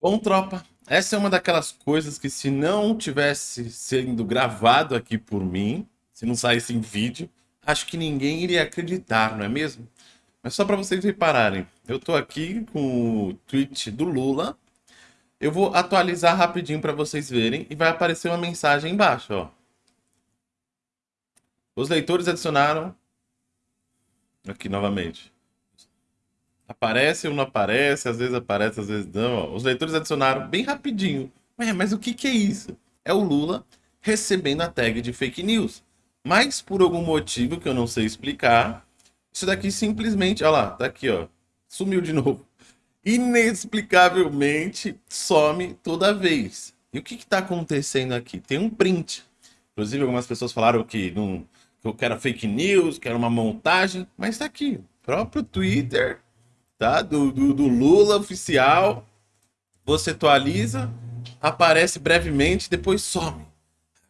Bom, tropa, essa é uma daquelas coisas que se não tivesse sendo gravado aqui por mim, se não saísse em vídeo, acho que ninguém iria acreditar, não é mesmo? Mas só para vocês repararem, eu tô aqui com o tweet do Lula, eu vou atualizar rapidinho para vocês verem e vai aparecer uma mensagem embaixo, ó. Os leitores adicionaram... Aqui novamente. Aparece ou não aparece, às vezes aparece, às vezes não. Os leitores adicionaram bem rapidinho. Ué, mas o que, que é isso? É o Lula recebendo a tag de fake news. Mas por algum motivo que eu não sei explicar, isso daqui simplesmente, olha lá, tá aqui, ó, sumiu de novo. Inexplicavelmente some toda vez. E o que está acontecendo aqui? Tem um print. Inclusive, algumas pessoas falaram que, não, que era fake news, que era uma montagem, mas está aqui. Próprio Twitter tá? Do, do, do Lula oficial. Você atualiza, aparece brevemente, depois some.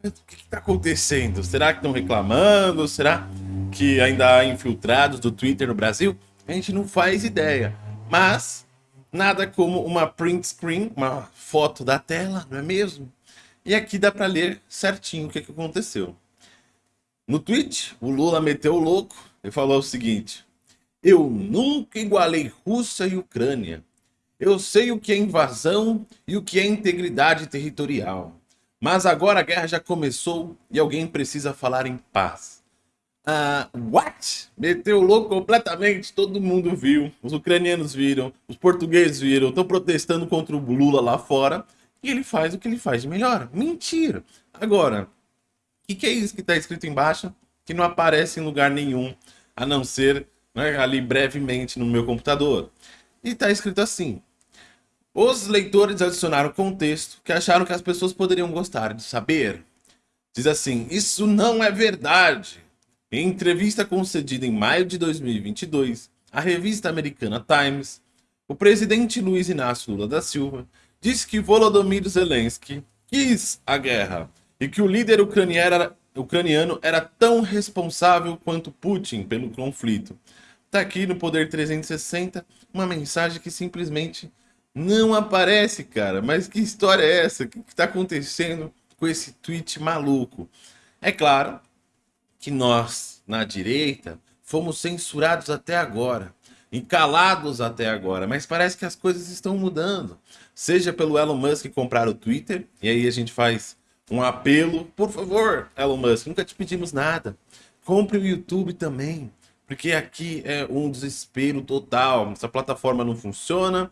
O que está acontecendo? Será que estão reclamando? Será que ainda há infiltrados do Twitter no Brasil? A gente não faz ideia. Mas nada como uma print screen, uma foto da tela, não é mesmo? E aqui dá para ler certinho o que, que aconteceu. No tweet, o Lula meteu o louco e falou o seguinte: eu nunca igualei Rússia e Ucrânia. Eu sei o que é invasão e o que é integridade territorial. Mas agora a guerra já começou e alguém precisa falar em paz. Ah, what? Meteu louco completamente, todo mundo viu. Os ucranianos viram, os portugueses viram, estão protestando contra o Lula lá fora. E ele faz o que ele faz de melhor. Mentira. Agora, o que, que é isso que está escrito embaixo? Que não aparece em lugar nenhum, a não ser né, ali brevemente no meu computador. E está escrito assim. Os leitores adicionaram contexto que acharam que as pessoas poderiam gostar de saber. Diz assim, isso não é verdade. Em entrevista concedida em maio de 2022, à revista americana Times, o presidente Luiz Inácio Lula da Silva disse que Volodymyr Zelensky quis a guerra e que o líder ucraniano era tão responsável quanto Putin pelo conflito, Tá aqui no Poder 360 uma mensagem que simplesmente não aparece, cara. Mas que história é essa? O que está acontecendo com esse tweet maluco? É claro que nós, na direita, fomos censurados até agora, encalados até agora, mas parece que as coisas estão mudando. Seja pelo Elon Musk comprar o Twitter, e aí a gente faz um apelo, por favor, Elon Musk, nunca te pedimos nada. Compre o YouTube também porque aqui é um desespero total, essa plataforma não funciona.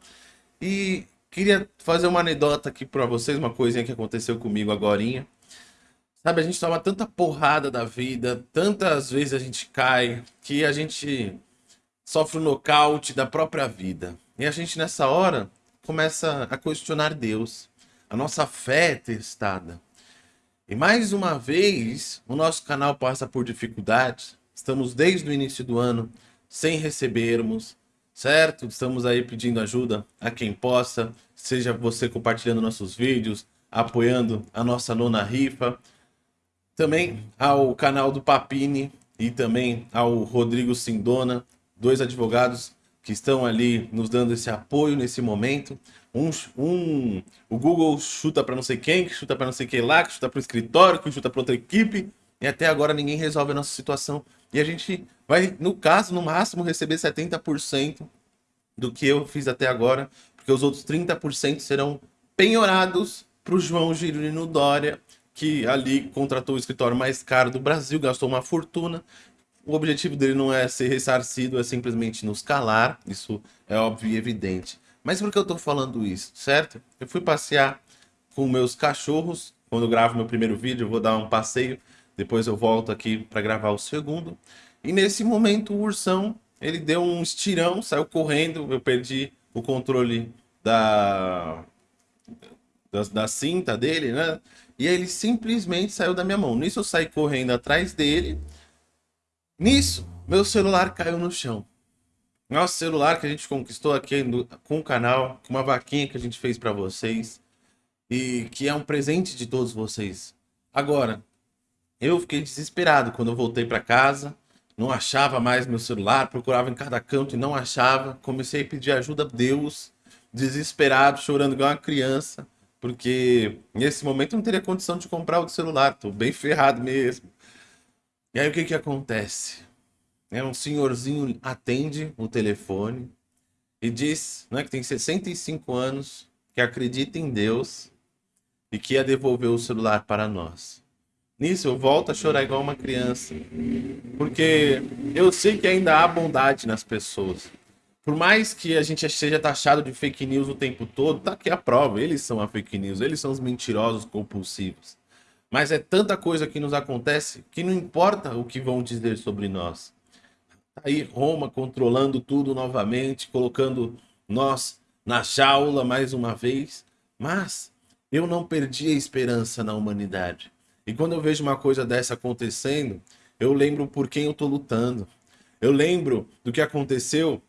E queria fazer uma anedota aqui para vocês, uma coisinha que aconteceu comigo agora. Sabe, a gente toma tanta porrada da vida, tantas vezes a gente cai, que a gente sofre o um nocaute da própria vida. E a gente nessa hora começa a questionar Deus. A nossa fé é testada. E mais uma vez, o nosso canal passa por dificuldades, Estamos desde o início do ano sem recebermos, certo? Estamos aí pedindo ajuda a quem possa, seja você compartilhando nossos vídeos, apoiando a nossa nona rifa, também ao canal do Papini e também ao Rodrigo Sindona, dois advogados que estão ali nos dando esse apoio nesse momento. Um, um o Google chuta para não sei quem, que chuta para não sei quem lá, que chuta para o escritório, que chuta para outra equipe, e até agora ninguém resolve a nossa situação. E a gente vai, no caso, no máximo, receber 70% do que eu fiz até agora, porque os outros 30% serão penhorados para o João Girino Dória, que ali contratou o escritório mais caro do Brasil, gastou uma fortuna. O objetivo dele não é ser ressarcido, é simplesmente nos calar, isso é óbvio e evidente. Mas por que eu estou falando isso, certo? Eu fui passear com meus cachorros, quando gravo meu primeiro vídeo, eu vou dar um passeio depois eu volto aqui para gravar o segundo. E nesse momento o ursão, ele deu um estirão, saiu correndo, eu perdi o controle da, da, da cinta dele, né? E ele simplesmente saiu da minha mão. Nisso eu saí correndo atrás dele. Nisso, meu celular caiu no chão. Nosso celular que a gente conquistou aqui no, com o canal, com uma vaquinha que a gente fez para vocês. E que é um presente de todos vocês. Agora, eu fiquei desesperado quando eu voltei para casa, não achava mais meu celular, procurava em cada canto e não achava. Comecei a pedir ajuda a Deus, desesperado, chorando igual uma criança, porque nesse momento não teria condição de comprar o celular, tô bem ferrado mesmo. E aí o que que acontece? É um senhorzinho atende o telefone e diz, né, que tem 65 anos, que acredita em Deus e que ia devolver o celular para nós. Nisso eu volto a chorar igual uma criança, porque eu sei que ainda há bondade nas pessoas. Por mais que a gente seja taxado de fake news o tempo todo, tá aqui a prova, eles são a fake news, eles são os mentirosos compulsivos. Mas é tanta coisa que nos acontece que não importa o que vão dizer sobre nós. Tá aí Roma controlando tudo novamente, colocando nós na jaula mais uma vez, mas eu não perdi a esperança na humanidade. E quando eu vejo uma coisa dessa acontecendo, eu lembro por quem eu tô lutando. Eu lembro do que aconteceu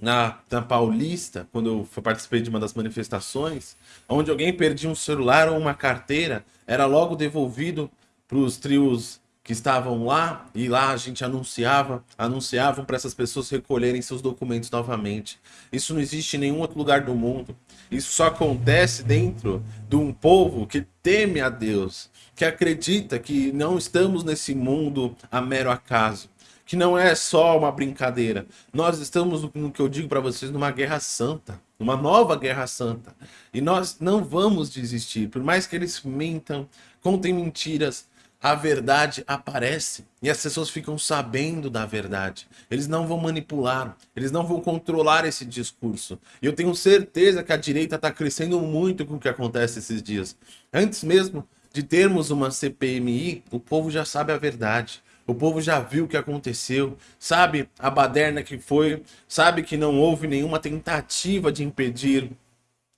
na, na Paulista, quando eu participei de uma das manifestações, onde alguém perdia um celular ou uma carteira, era logo devolvido para os trios que estavam lá e lá a gente anunciava, anunciavam para essas pessoas recolherem seus documentos novamente. Isso não existe em nenhum outro lugar do mundo. Isso só acontece dentro de um povo que teme a Deus, que acredita que não estamos nesse mundo a mero acaso, que não é só uma brincadeira. Nós estamos, no que eu digo para vocês, numa guerra santa, uma nova guerra santa. E nós não vamos desistir, por mais que eles mintam, contem mentiras, a verdade aparece e as pessoas ficam sabendo da verdade. Eles não vão manipular, eles não vão controlar esse discurso. E eu tenho certeza que a direita está crescendo muito com o que acontece esses dias. Antes mesmo de termos uma CPMI, o povo já sabe a verdade. O povo já viu o que aconteceu, sabe a baderna que foi, sabe que não houve nenhuma tentativa de impedir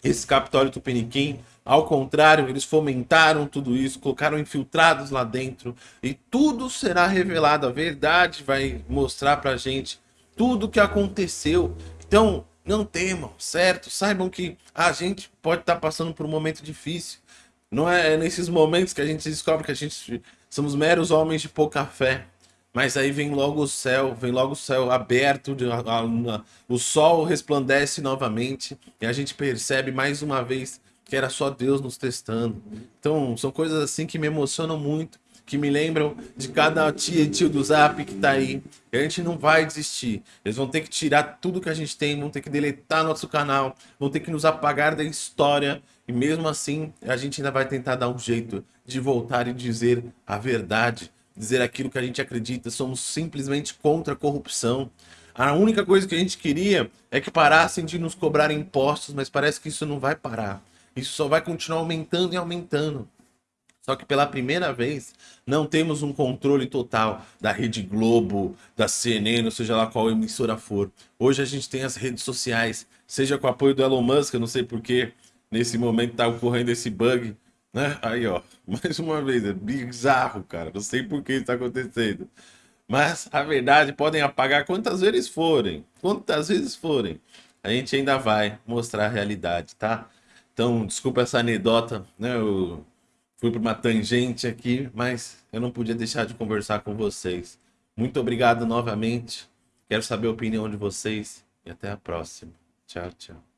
esse Capitólio Tupiniquim. Ao contrário, eles fomentaram tudo isso, colocaram infiltrados lá dentro e tudo será revelado. A verdade vai mostrar pra gente tudo o que aconteceu. Então, não temam, certo? Saibam que a gente pode estar tá passando por um momento difícil. Não é nesses momentos que a gente descobre que a gente somos meros homens de pouca fé. Mas aí vem logo o céu, vem logo o céu aberto, a, a, o sol resplandece novamente e a gente percebe mais uma vez que era só Deus nos testando. Então, são coisas assim que me emocionam muito, que me lembram de cada tia e tio do Zap que tá aí. E a gente não vai desistir. Eles vão ter que tirar tudo que a gente tem, vão ter que deletar nosso canal, vão ter que nos apagar da história e mesmo assim, a gente ainda vai tentar dar um jeito de voltar e dizer a verdade, dizer aquilo que a gente acredita. Somos simplesmente contra a corrupção. A única coisa que a gente queria é que parassem de nos cobrar impostos, mas parece que isso não vai parar. Isso só vai continuar aumentando e aumentando. Só que pela primeira vez não temos um controle total da Rede Globo, da CNN, ou seja lá qual emissora for. Hoje a gente tem as redes sociais, seja com o apoio do Elon Musk, eu não sei porquê, nesse momento tá ocorrendo esse bug, né? Aí, ó, mais uma vez, é bizarro, cara. Não sei por que está acontecendo. Mas a verdade, podem apagar quantas vezes forem, quantas vezes forem. A gente ainda vai mostrar a realidade, tá? Então, desculpa essa anedota, né? Eu fui para uma tangente aqui, mas eu não podia deixar de conversar com vocês. Muito obrigado novamente. Quero saber a opinião de vocês e até a próxima. Tchau, tchau.